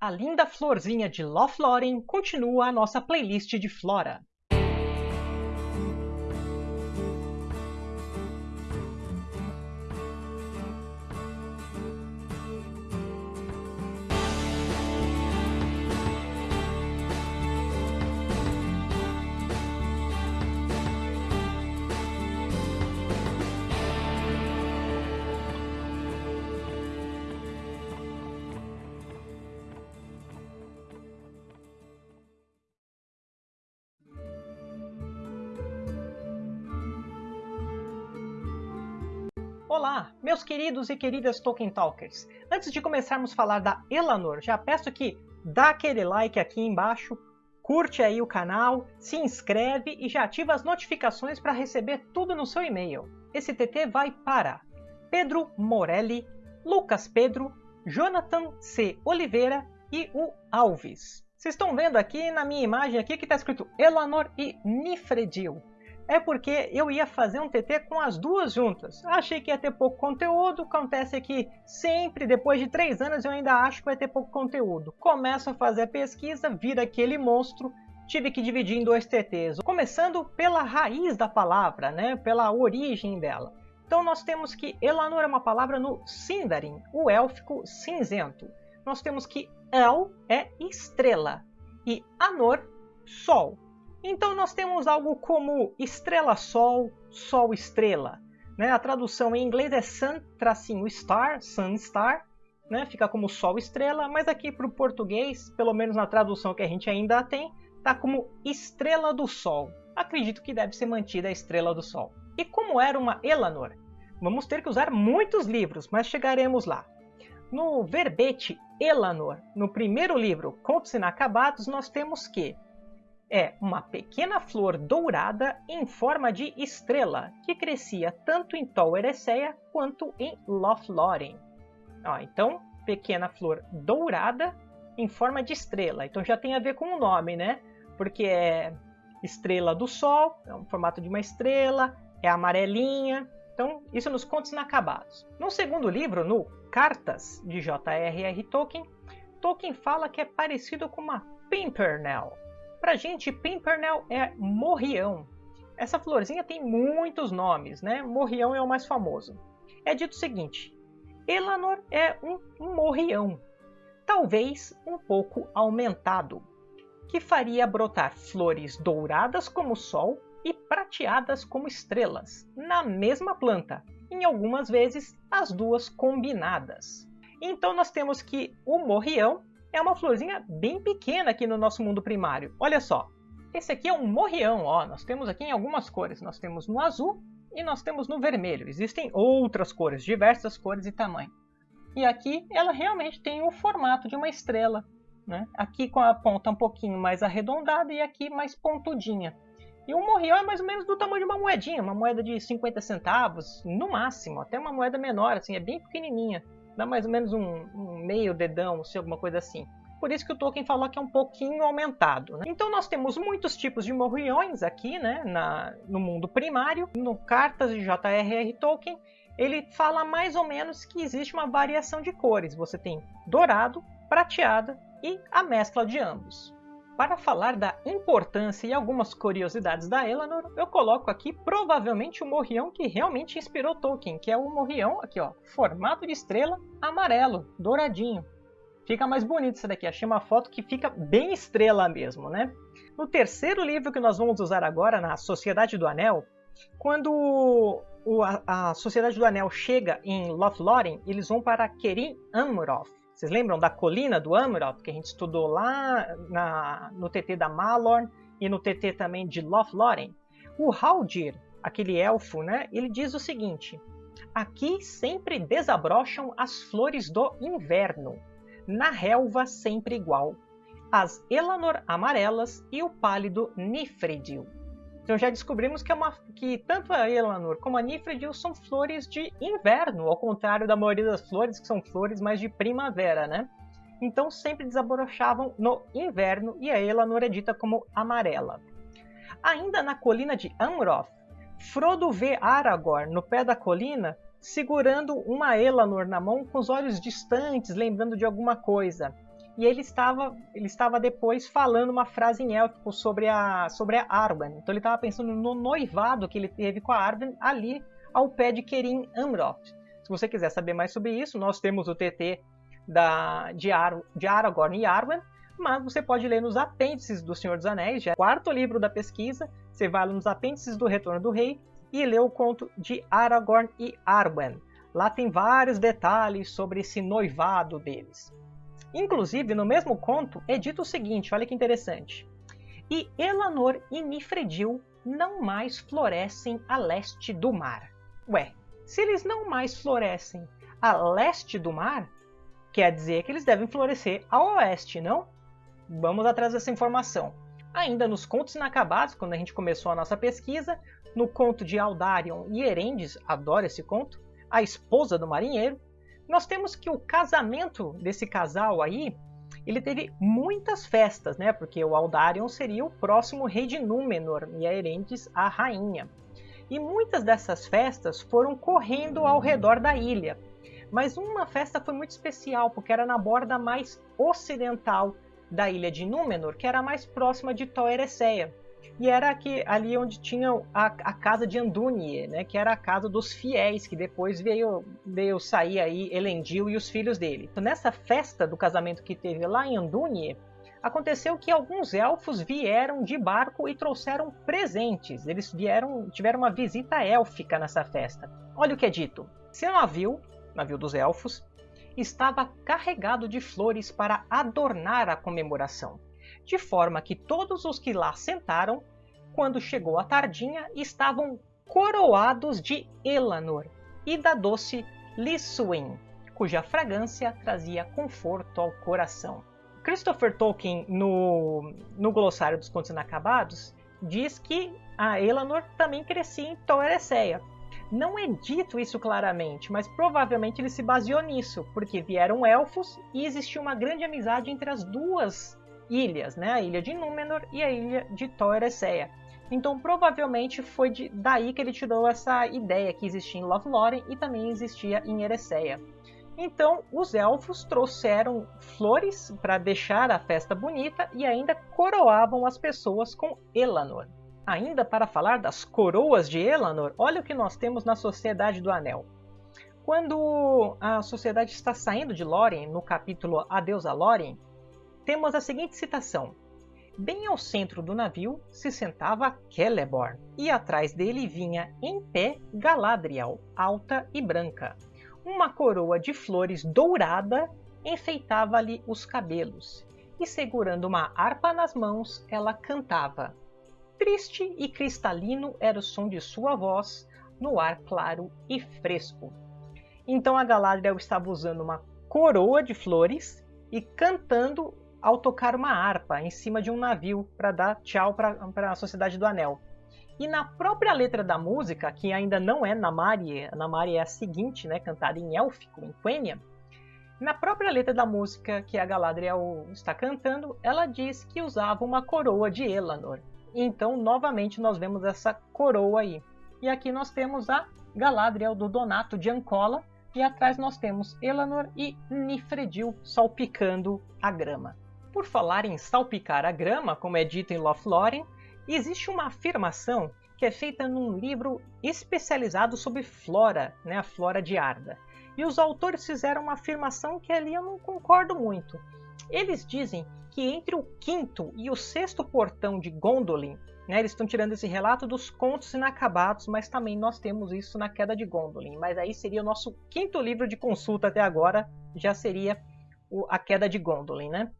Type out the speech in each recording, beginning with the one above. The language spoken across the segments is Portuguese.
A linda florzinha de Lothlórien continua a nossa playlist de flora. Olá, meus queridos e queridas Tolkien Talkers! Antes de começarmos a falar da Elanor, já peço que dá aquele like aqui embaixo, curte aí o canal, se inscreve e já ativa as notificações para receber tudo no seu e-mail. Esse TT vai para Pedro Morelli, Lucas Pedro, Jonathan C. Oliveira e o Alves. Vocês estão vendo aqui na minha imagem aqui que está escrito Elanor e Nifredil é porque eu ia fazer um TT com as duas juntas. Achei que ia ter pouco conteúdo, acontece que sempre, depois de três anos, eu ainda acho que vai ter pouco conteúdo. Começo a fazer a pesquisa, vira aquele monstro, tive que dividir em dois TTs. Começando pela raiz da palavra, né? pela origem dela. Então nós temos que Elanor é uma palavra no Sindarin, o élfico cinzento. Nós temos que El é estrela e Anor, sol. Então nós temos algo como estrela-sol, sol-estrela. Né? A tradução em inglês é sun-star, sun-star, né? fica como sol-estrela, mas aqui para o português, pelo menos na tradução que a gente ainda tem, está como estrela do sol. Acredito que deve ser mantida a estrela do sol. E como era uma Elanor? Vamos ter que usar muitos livros, mas chegaremos lá. No verbete Elanor, no primeiro livro, Contos Inacabados, nós temos que é uma pequena flor dourada em forma de estrela, que crescia tanto em Tol Eressëa quanto em Lothlórien. Ó, então, pequena flor dourada em forma de estrela. Então já tem a ver com o nome, né? Porque é estrela do sol, é um formato de uma estrela, é amarelinha. Então, isso nos contos inacabados. No segundo livro, no Cartas, de J.R.R. Tolkien, Tolkien fala que é parecido com uma pimpernel, Pra gente, Pimpernel é morrião. Essa florzinha tem muitos nomes, né? Morrião é o mais famoso. É dito o seguinte, Elanor é um morrião, talvez um pouco aumentado, que faria brotar flores douradas como o sol e prateadas como estrelas, na mesma planta, em algumas vezes as duas combinadas. Então nós temos que o morrião é uma florzinha bem pequena aqui no nosso mundo primário. Olha só, esse aqui é um morrião, ó. Nós temos aqui em algumas cores. Nós temos no azul e nós temos no vermelho. Existem outras cores, diversas cores e tamanho. E aqui ela realmente tem o formato de uma estrela. Né? Aqui com a ponta um pouquinho mais arredondada e aqui mais pontudinha. E o morrião é mais ou menos do tamanho de uma moedinha, uma moeda de 50 centavos, no máximo, até uma moeda menor, assim, é bem pequenininha dá mais ou menos um, um meio dedão, se alguma coisa assim. Por isso que o Tolkien falou que é um pouquinho aumentado. Né? Então nós temos muitos tipos de morriões aqui né, na, no mundo primário. No Cartas de J.R.R. Tolkien, ele fala mais ou menos que existe uma variação de cores. Você tem dourado, prateada e a mescla de ambos. Para falar da importância e algumas curiosidades da Elanor, eu coloco aqui provavelmente o morrião que realmente inspirou Tolkien, que é o morrião, aqui ó, formato de estrela, amarelo, douradinho. Fica mais bonito isso daqui, achei uma foto que fica bem estrela mesmo, né? No terceiro livro que nós vamos usar agora, na Sociedade do Anel, quando a, Sociedade do Anel chega em Lothlórien, eles vão para Kerim Amroth, vocês lembram da colina do Amroth, que a gente estudou lá na, no TT da Malorn e no TT também de Lothlórien? O Haldir, aquele elfo, né, ele diz o seguinte, Aqui sempre desabrocham as flores do inverno, na relva sempre igual, as Elanor amarelas e o pálido Nifredil. Então já descobrimos que, é uma, que tanto a Elanor como a Nifredil são flores de inverno, ao contrário da maioria das flores, que são flores mais de primavera, né? Então sempre desabrochavam no inverno e a Elanor é dita como amarela. Ainda na colina de Amroth, Frodo vê Aragorn no pé da colina segurando uma Elanor na mão com os olhos distantes, lembrando de alguma coisa. E ele estava, ele estava depois falando uma frase em élfico sobre a, sobre a Arwen. Então ele estava pensando no noivado que ele teve com a Arwen ali ao pé de Kerim Amroth. Se você quiser saber mais sobre isso, nós temos o TT da, de, Ar, de Aragorn e Arwen, mas você pode ler nos apêndices do Senhor dos Anéis, já é o quarto livro da pesquisa, você vai nos apêndices do Retorno do Rei e lê o conto de Aragorn e Arwen. Lá tem vários detalhes sobre esse noivado deles. Inclusive, no mesmo conto, é dito o seguinte, olha que interessante. E Elanor e Nifredil não mais florescem a leste do mar. Ué, se eles não mais florescem a leste do mar, quer dizer que eles devem florescer a oeste, não? Vamos atrás dessa informação. Ainda nos contos inacabados, quando a gente começou a nossa pesquisa, no conto de Aldarion e Erendes, adoro esse conto, a esposa do marinheiro, nós temos que o casamento desse casal aí, ele teve muitas festas, né? Porque o Aldarion seria o próximo rei de Númenor e a Erendes a rainha. E muitas dessas festas foram correndo ao redor da ilha. Mas uma festa foi muito especial, porque era na borda mais ocidental da ilha de Númenor, que era mais próxima de Tol Eressëa e era aqui, ali onde tinha a, a, casa de Andunie, né, que era a casa dos fiéis, que depois veio, veio sair aí Elendil e os filhos dele. Então, nessa festa do casamento que teve lá em Andunie, aconteceu que alguns elfos vieram de barco e trouxeram presentes. Eles vieram, tiveram uma visita élfica nessa festa. Olha o que é dito. Seu navio, navio dos elfos, estava carregado de flores para adornar a comemoração de forma que todos os que lá sentaram, quando chegou a tardinha, estavam coroados de Elanor e da doce Lissuin, cuja fragrância trazia conforto ao coração. Christopher Tolkien, no, no glossário dos contos inacabados, diz que a Elanor também crescia em Tol Eressëa. Não é dito isso claramente, mas provavelmente ele se baseou nisso, porque vieram elfos e existia uma grande amizade entre as duas ilhas, né? a ilha de Númenor e a ilha de Tol Eressëa. Então provavelmente foi de, daí que ele tirou essa ideia que existia em Lothlórien e também existia em Eressëa. Então os elfos trouxeram flores para deixar a festa bonita e ainda coroavam as pessoas com Elanor. Ainda para falar das coroas de Elanor, olha o que nós temos na Sociedade do Anel. Quando a sociedade está saindo de Lórien, no capítulo Adeus a Lórien, temos a seguinte citação. Bem ao centro do navio se sentava Celeborn, e atrás dele vinha em pé Galadriel, alta e branca. Uma coroa de flores dourada enfeitava-lhe os cabelos, e segurando uma harpa nas mãos, ela cantava. Triste e cristalino era o som de sua voz no ar claro e fresco. Então a Galadriel estava usando uma coroa de flores e cantando ao tocar uma harpa em cima de um navio para dar tchau para a Sociedade do Anel. E na própria letra da música, que ainda não é Namari, Namari é a seguinte, né, cantada em élfico, em Quenya, na própria letra da música que a Galadriel está cantando, ela diz que usava uma coroa de Elanor. Então, novamente, nós vemos essa coroa aí. E aqui nós temos a Galadriel do Donato de Ancola, e atrás nós temos Elanor e Nifredil salpicando a grama. Por falar em salpicar a grama, como é dito em Lothlórien, existe uma afirmação que é feita num livro especializado sobre flora, né, a flora de Arda. E os autores fizeram uma afirmação que ali eu não concordo muito. Eles dizem que entre o quinto e o sexto portão de Gondolin, né, eles estão tirando esse relato dos contos inacabados, mas também nós temos isso na Queda de Gondolin. Mas aí seria o nosso quinto livro de consulta até agora, já seria a Queda de Gondolin, né?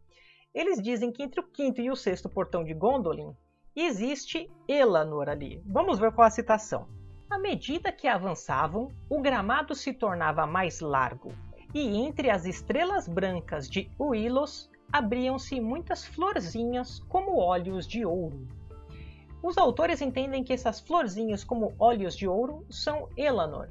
Eles dizem que entre o quinto e o sexto portão de Gondolin existe Elanor ali. Vamos ver qual a citação. À medida que avançavam, o gramado se tornava mais largo, e entre as estrelas brancas de Uilos abriam-se muitas florzinhas como olhos de ouro. Os autores entendem que essas florzinhas como olhos de ouro são Elanor.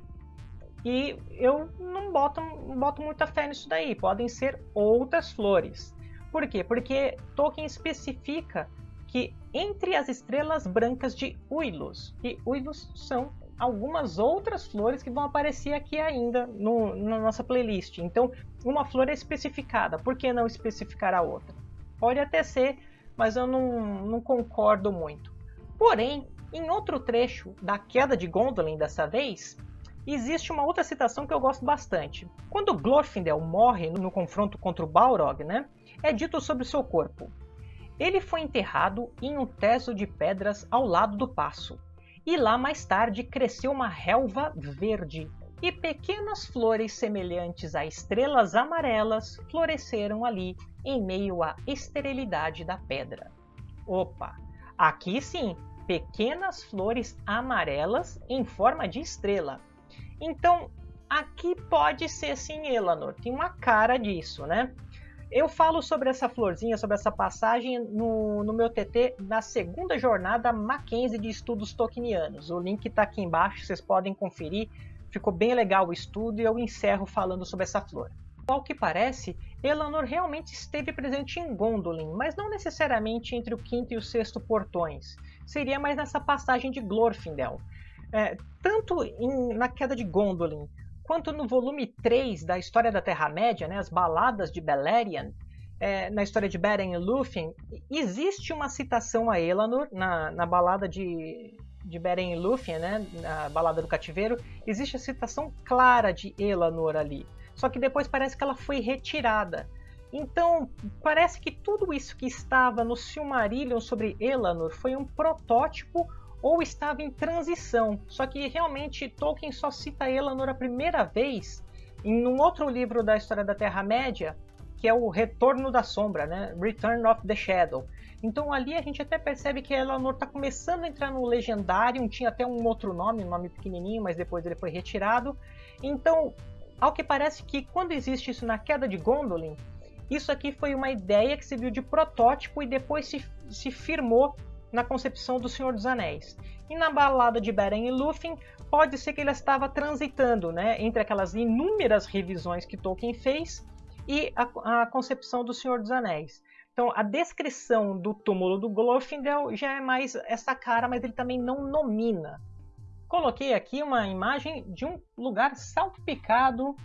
E eu não boto, não boto muita fé nisso daí, podem ser outras flores. Por quê? Porque Tolkien especifica que entre as estrelas brancas de Uilus, e Uilus são algumas outras flores que vão aparecer aqui ainda no, na nossa playlist. Então, uma flor é especificada, por que não especificar a outra? Pode até ser, mas eu não, não concordo muito. Porém, em outro trecho da queda de Gondolin dessa vez, existe uma outra citação que eu gosto bastante. Quando Glorfindel morre no confronto contra o Balrog, né, é dito sobre seu corpo. Ele foi enterrado em um teso de pedras ao lado do passo, e lá mais tarde cresceu uma relva verde, e pequenas flores semelhantes a estrelas amarelas floresceram ali em meio à esterilidade da pedra. Opa, aqui sim, pequenas flores amarelas em forma de estrela. Então, aqui pode ser sim Elanor, tem uma cara disso, né? Eu falo sobre essa florzinha, sobre essa passagem no, no meu TT na segunda jornada Mackenzie de Estudos Tolkienianos. O link está aqui embaixo, vocês podem conferir. Ficou bem legal o estudo e eu encerro falando sobre essa flor. Ao que parece, Elanor realmente esteve presente em Gondolin, mas não necessariamente entre o quinto e o sexto portões. Seria mais nessa passagem de Glorfindel. É, tanto em, na queda de Gondolin, quanto no volume 3 da História da Terra-média, né, as Baladas de Beleriand, é, na história de Beren e Lúthien, existe uma citação a Elanor na, na balada de, de Beren e Lúthien, né, na balada do cativeiro, existe a citação clara de Elanor ali. Só que depois parece que ela foi retirada. Então, parece que tudo isso que estava no Silmarillion sobre Elanor foi um protótipo ou estava em transição. Só que realmente Tolkien só cita Elanor a primeira vez em um outro livro da história da Terra-média, que é o Retorno da Sombra, né? Return of the Shadow. Então ali a gente até percebe que Elanor está começando a entrar no legendário, tinha até um outro nome, um nome pequenininho, mas depois ele foi retirado. Então, ao que parece que quando existe isso na queda de Gondolin, isso aqui foi uma ideia que se viu de protótipo e depois se, se firmou na concepção do Senhor dos Anéis. E na balada de Beren e Lúthien, pode ser que ele estava transitando né, entre aquelas inúmeras revisões que Tolkien fez e a, a concepção do Senhor dos Anéis. Então, a descrição do túmulo do Glorfindel já é mais essa cara, mas ele também não nomina. Coloquei aqui uma imagem de um lugar salpicado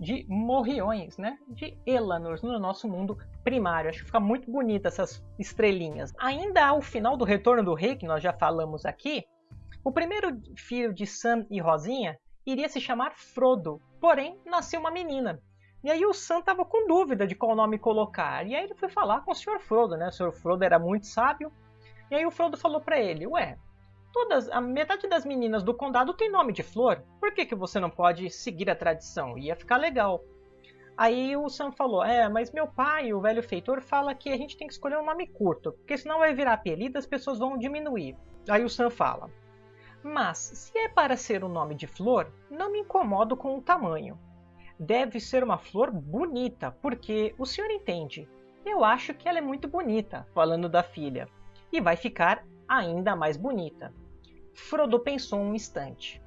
de morriões, né? De Elanors no nosso mundo primário. Acho que fica muito bonita essas estrelinhas. Ainda ao final do Retorno do Rei, que nós já falamos aqui, o primeiro filho de Sam e Rosinha iria se chamar Frodo, porém nasceu uma menina. E aí o Sam estava com dúvida de qual nome colocar. E aí ele foi falar com o Sr. Frodo, né? O Sr. Frodo era muito sábio. E aí o Frodo falou para ele: "Ué, Todas, a metade das meninas do condado tem nome de flor. Por que, que você não pode seguir a tradição? Ia ficar legal. Aí o Sam falou: É, mas meu pai, o velho feitor, fala que a gente tem que escolher um nome curto, porque senão vai virar apelido as pessoas vão diminuir. Aí o Sam fala: Mas se é para ser um nome de flor, não me incomodo com o tamanho. Deve ser uma flor bonita, porque o senhor entende. Eu acho que ela é muito bonita, falando da filha, e vai ficar ainda mais bonita. Frodo pensou um instante.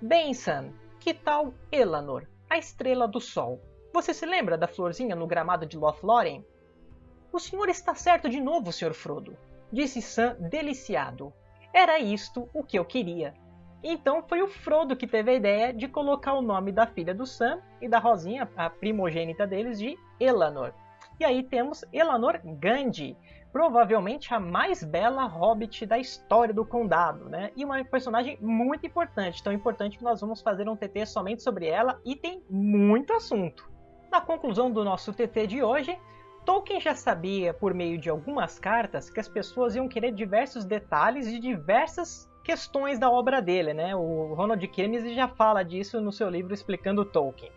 Bem, Sam, que tal Elanor, a estrela do sol? Você se lembra da florzinha no gramado de Lothlórien? O senhor está certo de novo, Sr. Frodo, disse Sam deliciado. Era isto o que eu queria. Então foi o Frodo que teve a ideia de colocar o nome da filha do Sam e da Rosinha, a primogênita deles, de Elanor. E aí temos Elanor Gandhi, provavelmente a mais bela hobbit da história do condado, né? E uma personagem muito importante, tão importante que nós vamos fazer um TT somente sobre ela e tem muito assunto. Na conclusão do nosso TT de hoje, Tolkien já sabia, por meio de algumas cartas, que as pessoas iam querer diversos detalhes de diversas questões da obra dele, né? O Ronald Keynes já fala disso no seu livro explicando Tolkien.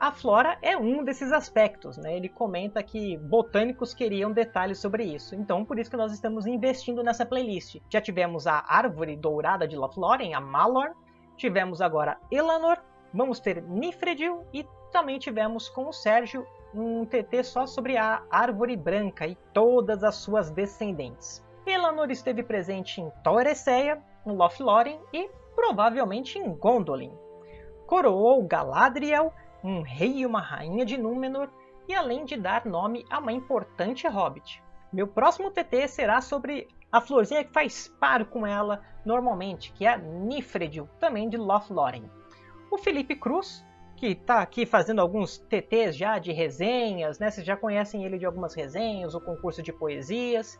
A flora é um desses aspectos, né? Ele comenta que botânicos queriam detalhes sobre isso. Então, por isso que nós estamos investindo nessa playlist. Já tivemos a árvore dourada de Lothlórien, a Malor. Tivemos agora Elanor. Vamos ter Nifredil e também tivemos com o Sérgio um TT só sobre a árvore branca e todas as suas descendentes. Elanor esteve presente em Torresseia, em Lothlórien e provavelmente em Gondolin. Coroou Galadriel um rei e uma rainha de Númenor, e além de dar nome a uma importante hobbit. Meu próximo TT será sobre a florzinha que faz par com ela normalmente, que é a Nifredil, também de Lothlórien. O Felipe Cruz que está aqui fazendo alguns TTs já de resenhas, né? Vocês já conhecem ele de algumas resenhas, o concurso de poesias.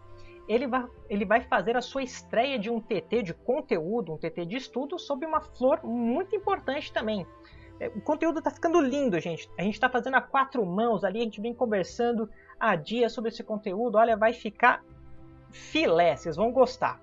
Ele vai, ele vai fazer a sua estreia de um TT de conteúdo, um TT de estudo sobre uma flor muito importante também. É, o conteúdo está ficando lindo, gente. A gente está fazendo a quatro mãos ali, a gente vem conversando há dias sobre esse conteúdo. Olha, vai ficar filé, vocês vão gostar.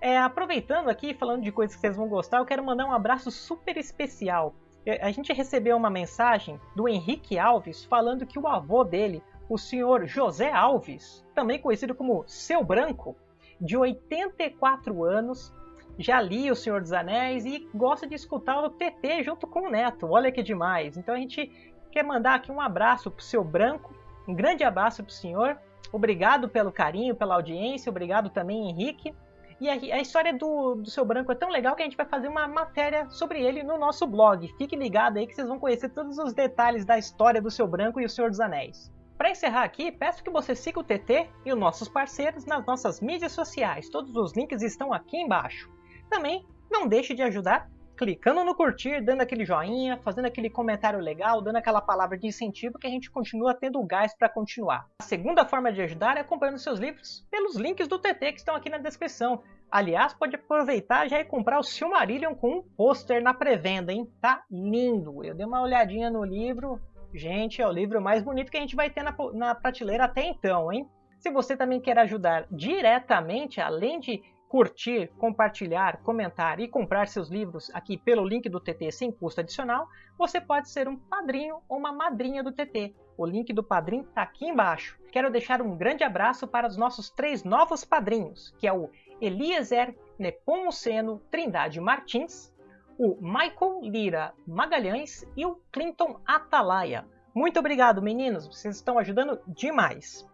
É, aproveitando aqui, falando de coisas que vocês vão gostar, eu quero mandar um abraço super especial. É, a gente recebeu uma mensagem do Henrique Alves falando que o avô dele, o senhor José Alves, também conhecido como Seu Branco, de 84 anos, já li O Senhor dos Anéis e gosta de escutar o TT junto com o Neto. Olha que demais. Então a gente quer mandar aqui um abraço pro Seu Branco, um grande abraço pro senhor. Obrigado pelo carinho, pela audiência, obrigado também, Henrique. E a, a história do, do Seu Branco é tão legal que a gente vai fazer uma matéria sobre ele no nosso blog. Fique ligado aí que vocês vão conhecer todos os detalhes da história do Seu Branco e o Senhor dos Anéis. Para encerrar aqui, peço que você siga o TT e os nossos parceiros nas nossas mídias sociais. Todos os links estão aqui embaixo. Também não deixe de ajudar clicando no curtir, dando aquele joinha, fazendo aquele comentário legal, dando aquela palavra de incentivo que a gente continua tendo gás para continuar. A segunda forma de ajudar é comprando seus livros pelos links do TT que estão aqui na descrição. Aliás, pode aproveitar já e comprar o Silmarillion com um pôster na pré-venda, hein? Tá lindo! Eu dei uma olhadinha no livro. Gente, é o livro mais bonito que a gente vai ter na, na prateleira até então, hein? Se você também quer ajudar diretamente, além de curtir, compartilhar, comentar e comprar seus livros aqui pelo link do TT sem custo adicional, você pode ser um padrinho ou uma madrinha do TT. O link do padrinho está aqui embaixo. Quero deixar um grande abraço para os nossos três novos padrinhos, que é o Eliezer Nepomuceno Trindade Martins, o Michael Lira Magalhães e o Clinton Atalaia. Muito obrigado, meninos, vocês estão ajudando demais.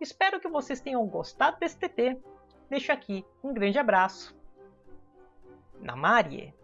Espero que vocês tenham gostado desse TT deixo aqui um grande abraço. Namarie!